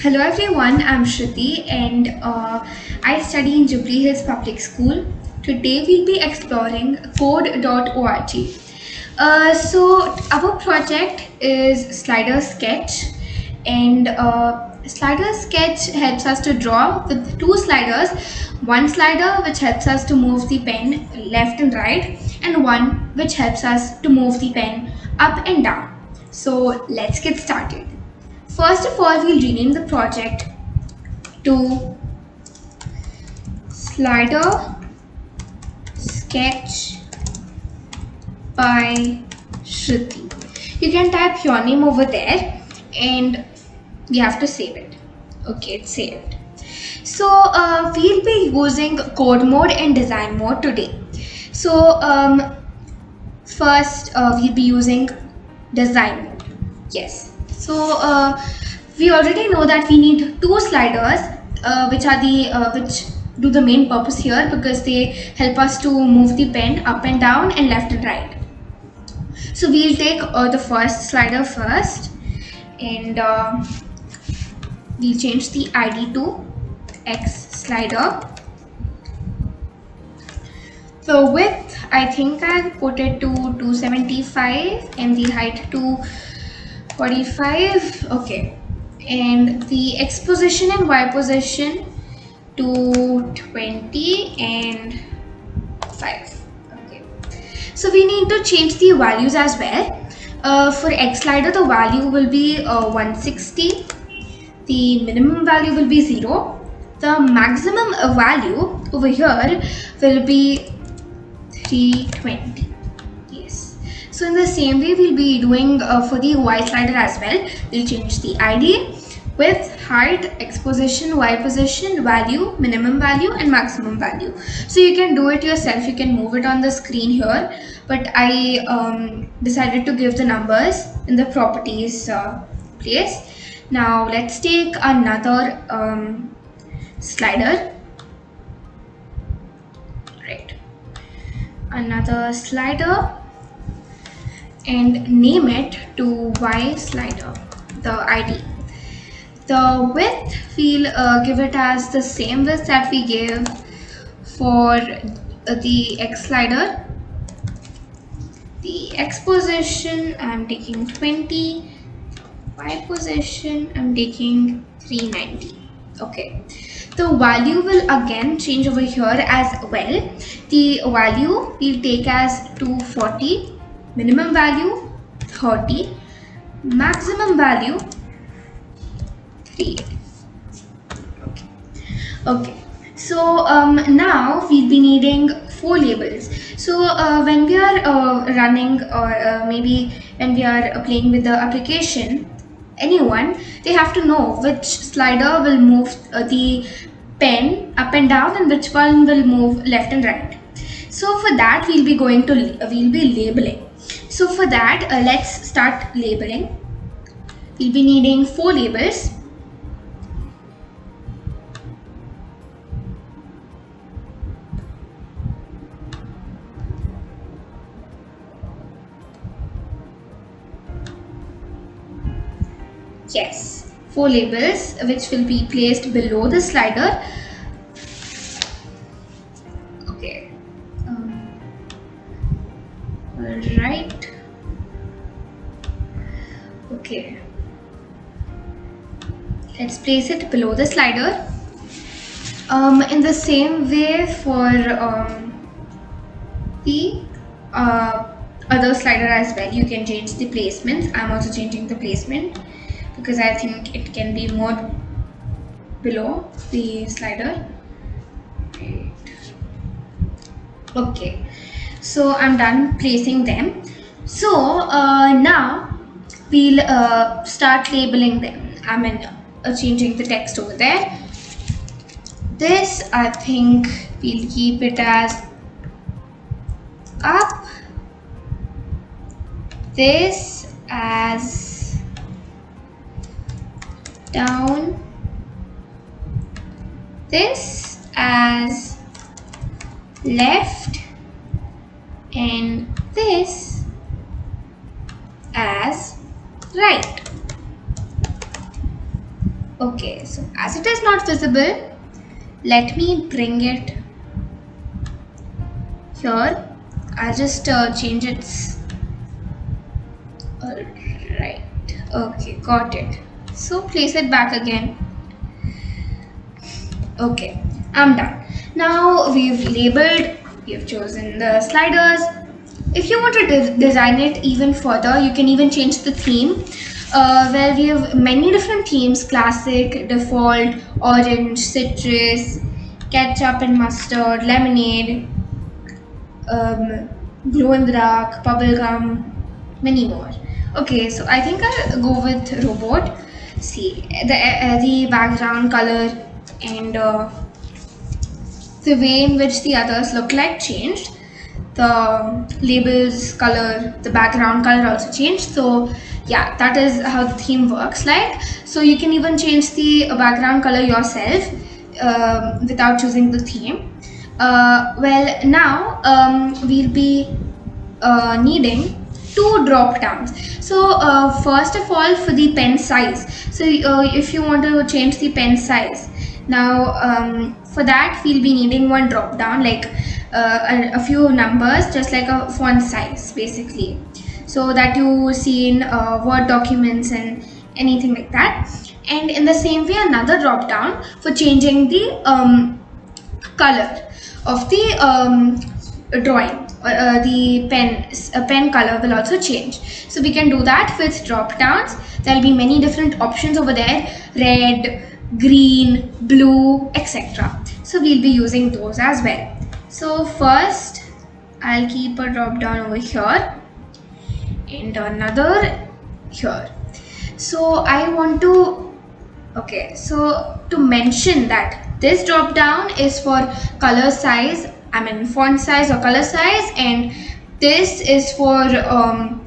Hello everyone, I'm Shruti and uh, I study in Jubilee Hills Public School. Today we'll be exploring code.org. Uh, so our project is slider sketch and uh, slider sketch helps us to draw with two sliders. One slider which helps us to move the pen left and right and one which helps us to move the pen up and down. So let's get started. First of all, we'll rename the project to Slider Sketch by Shruti. You can type your name over there and we have to save it. Okay, it's saved. So uh, we'll be using code mode and design mode today. So um, first uh, we'll be using design mode. Yes, so uh, we already know that we need two sliders uh, which are the uh, which do the main purpose here because they help us to move the pen up and down and left and right. So we'll take uh, the first slider first and uh, we'll change the ID to X slider. The width I think I'll put it to 275 and the height to 45 okay. And the x position and y position to 20 and 5 okay. So we need to change the values as well. Uh, for x slider the value will be uh, 160 the minimum value will be 0 the maximum value over here will be 320 so in the same way, we'll be doing uh, for the Y slider as well. We'll change the ID with height, X position, Y position, value, minimum value and maximum value. So you can do it yourself. You can move it on the screen here. But I um, decided to give the numbers in the properties uh, place. Now let's take another um, slider. Right. Another slider and name it to Y slider, the ID. The width, we'll uh, give it as the same width that we gave for the X slider. The X position, I'm taking 20. Y position, I'm taking 390. Okay. The value will again change over here as well. The value we'll take as 240 minimum value 30 maximum value 3 okay. So um, now we'll be needing four labels. So uh, when we are uh, running or uh, maybe when we are playing with the application anyone they have to know which slider will move uh, the pen up and down and which one will move left and right. So for that we'll be going to we'll be labeling so for that, uh, let's start labeling. We'll be needing four labels. Yes, four labels which will be placed below the slider place it below the slider. Um, in the same way for um, the uh, other slider as well you can change the placements I'm also changing the placement because I think it can be more below the slider. Okay. So I'm done placing them. So uh, now we'll uh, start labeling them. I mean changing the text over there. This I think we'll keep it as up. This as down. This as left. And this as right. Okay so as it is not visible let me bring it here. I'll just uh, change its alright okay got it. So place it back again. Okay I'm done. Now we've labeled we've chosen the sliders. If you want to de design it even further you can even change the theme uh, where we have many different themes classic default orange citrus ketchup and mustard lemonade um, glow in the dark bubblegum many more. Okay so i think i'll go with robot. See the uh, the background color and uh, the way in which the others look like changed. The labels color the background color also changed. So yeah that is how the theme works like so you can even change the background color yourself uh, without choosing the theme. Uh, well now um, we'll be uh, needing two drop downs. So uh, first of all for the pen size. So uh, if you want to change the pen size now um, for that we'll be needing one drop down like uh, a, a, few numbers just like a font size basically so that you see in uh, word documents and anything like that. And in the same way another drop down for changing the um, color of the um, drawing uh, the pen uh, pen color will also change. So we can do that with drop downs. There'll be many different options over there red green blue etc so we'll be using those as well. So first I'll keep a drop down over here and another here. So I want to okay so to mention that this drop down is for color size I mean font size or color size and this is for um,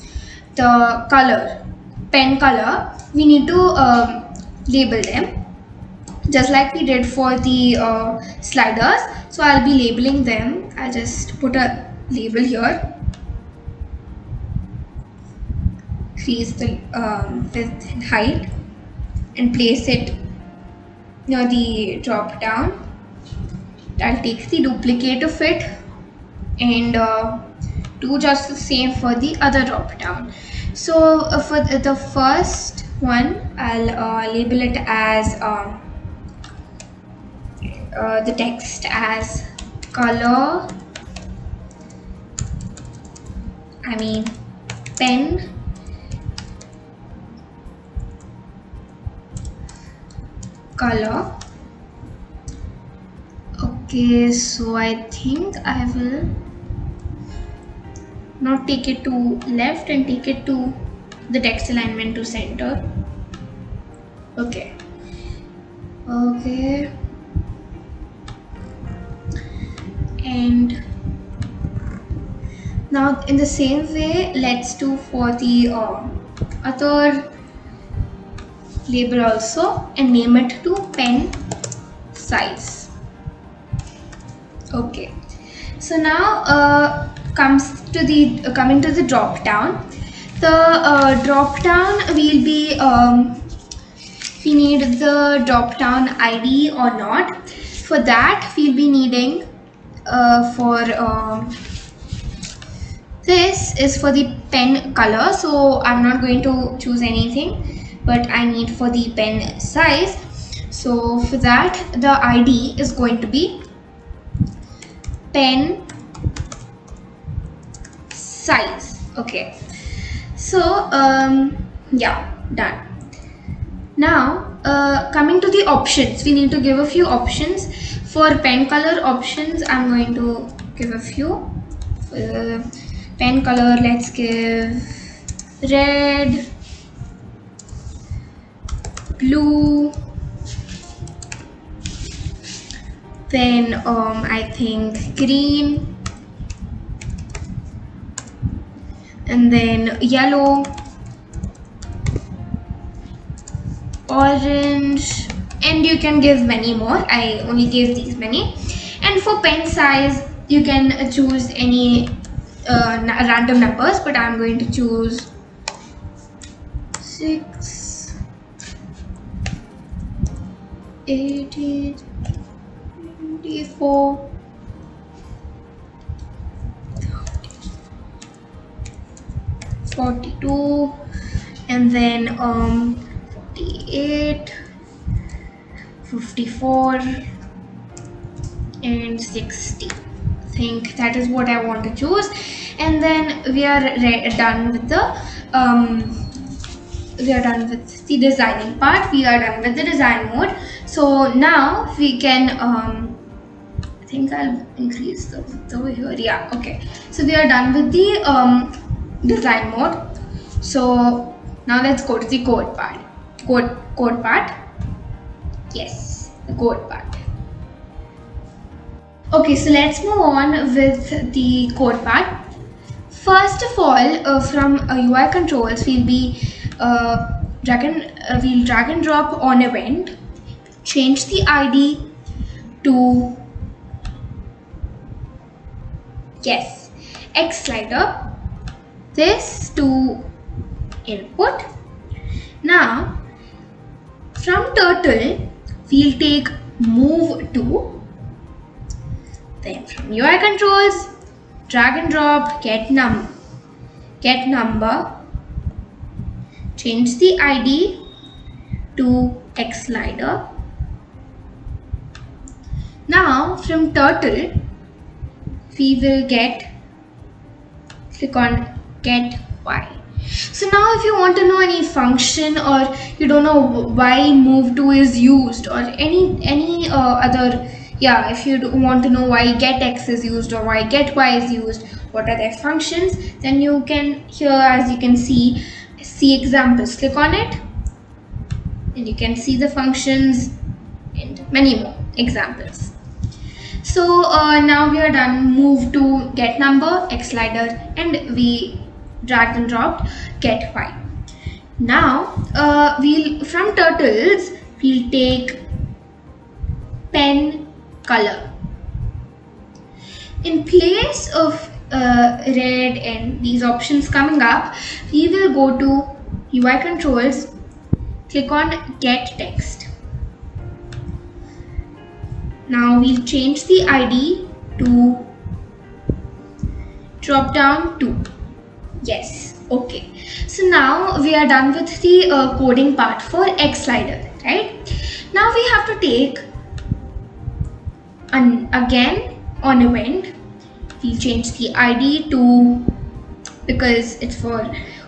the color pen color. We need to um, label them just like we did for the uh, sliders. So I'll be labeling them. I'll just put a label here increase the um, width and height and place it near the drop down. I'll take the duplicate of it and uh, do just the same for the other drop down. So uh, for the first one I'll uh, label it as um, uh, the text as color I mean pen color. Okay so I think I will not take it to left and take it to the text alignment to center. Okay. Okay. And now in the same way let's do for the uh, other label also and name it to pen size. Okay. So now uh, comes to the uh, coming to the drop down. The uh, drop down will be um, we need the drop down id or not. For that we'll be needing uh, for uh, this is for the pen color. So I'm not going to choose anything but I need for the pen size. So for that the ID is going to be pen size. Okay. So um, yeah done. Now uh, coming to the options. We need to give a few options. For pen color options, I'm going to give a few. Uh, pen color, let's give red, blue, then um, I think green, and then yellow, orange, and you can give many more. I only gave these many. And for pen size you can choose any uh, random numbers but I'm going to choose 6 80, 24, 42 and then um 48 54 and 60 I think that is what I want to choose. And then we are done with the um, we are done with the designing part. We are done with the design mode. So now we can um, I think I'll increase the width over here. Yeah okay. So we are done with the um, design mode. So now let's go to the code part. Code code part? Yes the code part. Okay so let's move on with the code part. First of all uh, from uh, UI controls we'll be uh, drag and uh, we'll drag and drop on event change the ID to yes X slider this to input. Now from turtle we'll take move to then from UI controls drag and drop get num get number change the ID to X slider. Now from turtle we will get click on get y. So now if you want to know any function or you don't know why move to is used or any any uh, other yeah if you want to know why get x is used or why get y is used what are their functions then you can here as you can see see examples click on it and you can see the functions and many more examples so uh, now we are done move to get number x slider and we dragged and dropped get y. Now uh, we'll from turtles we'll take pen color. In place of uh, red and these options coming up, we will go to UI controls, click on get text. Now we'll change the ID to drop down to Yes, okay. So now we are done with the uh, coding part for X slider, right? Now we have to take an again on event. We'll change the ID to because it's for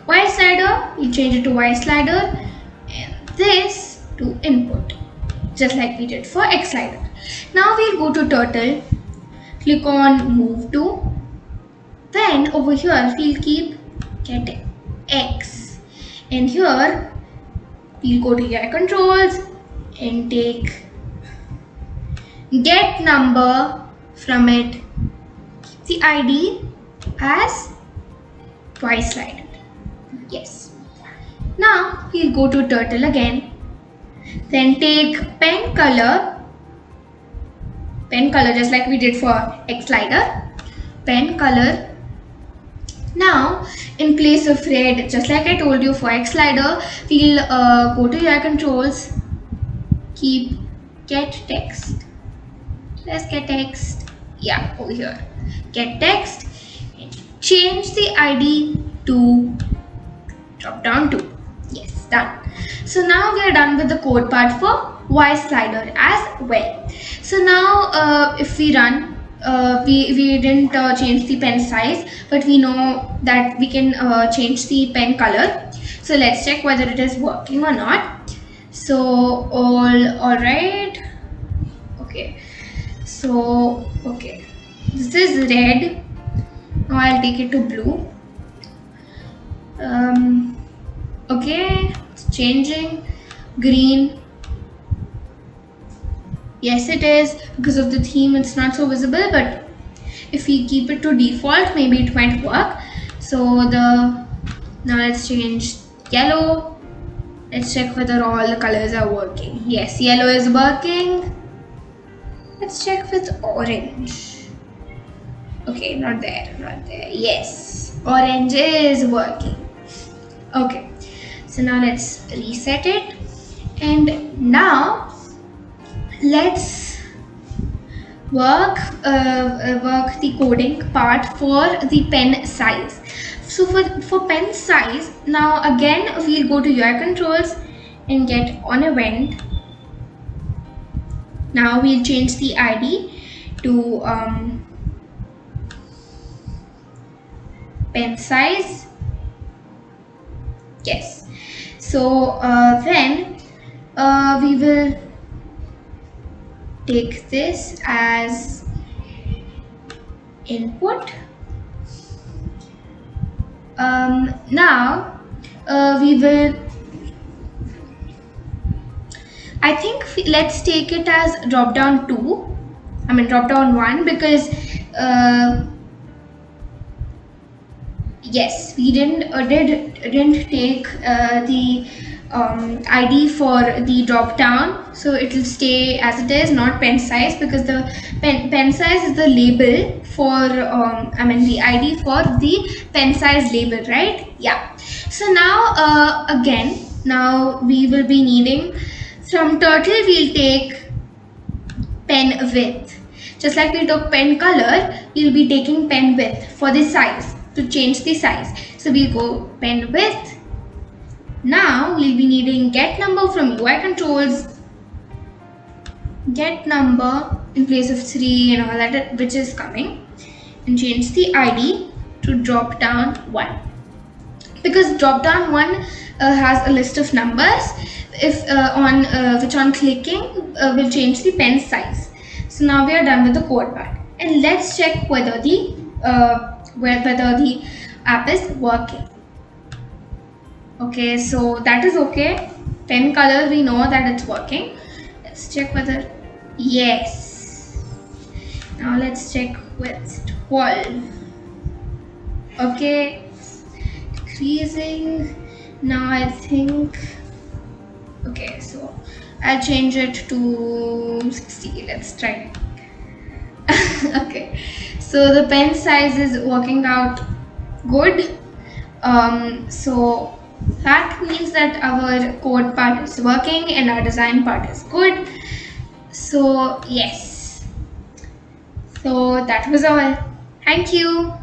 Y slider, we'll change it to Y slider and this to input just like we did for X slider. Now we'll go to turtle, click on move to, then over here we'll keep get x and here we'll go to UI controls and take get number from it the id as twice slide yes. Now we'll go to turtle again. Then take pen color. Pen color just like we did for x slider. Pen color. Now, in place of red, just like I told you for X slider, we'll uh, go to UI controls, keep get text. Let's get text. Yeah, over here. Get text. Change the ID to drop down to. Yes, done. So now we are done with the code part for Y slider as well. So now uh, if we run uh, we, we didn't uh, change the pen size but we know that we can uh, change the pen color so let's check whether it is working or not so all all right so okay. This is red. Now I'll take it to blue. Um, okay. It's changing. Green. Yes it is. Because of the theme it's not so visible but if we keep it to default maybe it might work. So the now let's change yellow. Let's check whether all the colors are working. Yes yellow is working let's check with orange. Okay not there not there. Yes orange is working. Okay so now let's reset it. And now let's work uh, uh, work the coding part for the pen size. So for for pen size now again we'll go to UI controls and get on event now we'll change the id to um, pen size. Yes. So uh, then uh, we will take this as input. Um, now uh, we will I think let's take it as drop down 2 I mean drop down 1 because uh, yes we didn't uh, did didn't take uh, the um, ID for the drop down. So it will stay as it is not pen size because the pen, pen size is the label for um, I mean the ID for the pen size label right? Yeah. So now uh, again now we will be needing from turtle we'll take pen width. Just like we took pen color we'll be taking pen width for the size to change the size. So we'll go pen width. Now we'll be needing get number from UI controls, get number in place of 3 and all that which is coming. And change the ID to drop down 1 because drop down 1 uh, has a list of numbers if uh, on uh, which on clicking uh, will change the pen size. So now we are done with the code part. And let's check whether the whether the app is working. Okay so that is okay. Pen color we know that it's working. Let's check whether yes. Now let's check with 12 okay. Decreasing. Now I think okay so I'll change it to 60 let's try okay so the pen size is working out good um, so that means that our code part is working and our design part is good. So yes. So that was all. Thank you.